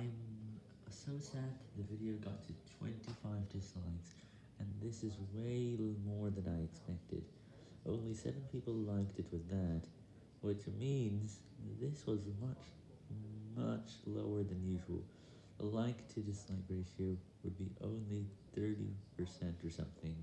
I'm so sad the video got to 25 dislikes, and this is way more than I expected. Only 7 people liked it with that, which means this was much, much lower than usual. A like to dislike ratio would be only 30% or something.